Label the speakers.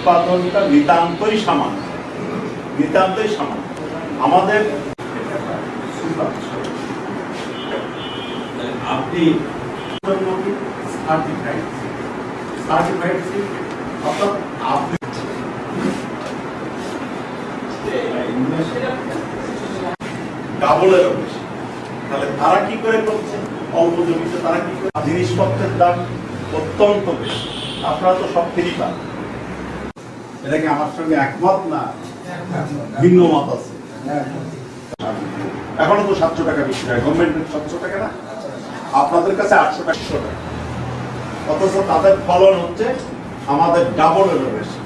Speaker 1: উৎপাদনটা নিতান্তই সামান্য। নিতান্তই সামান্য। আমাদের
Speaker 2: আপনি সার্টিফাইড সার্টিফাইড অর্থাৎ আপনি
Speaker 1: ডাবলেরও বেশি তাহলে তারা কি করে করছে? অল্প জমিতে তারা কি করে জিনিসপত্রের দাম অত্যন্ত বেশি। আপনারা তো সব ফ্রি পান। এটা কি আমার সঙ্গে একমত না? ভিন্ন মত আছে। এখনও তো সাতশো টাকা বেশি টাকা গভর্নমেন্টের সাতশো টাকা না? আপনাদের কাছে আটশো টাকা। অথচ তাদের ফলন হচ্ছে আমাদের ডাবলেরও বেশি।